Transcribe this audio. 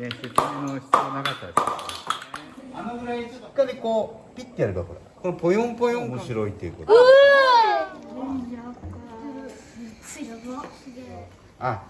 ね説明の必要なかったです。あのぐらいしっかりこうピッてやればほら。このポヨンポヨン面白いってい。うことあ。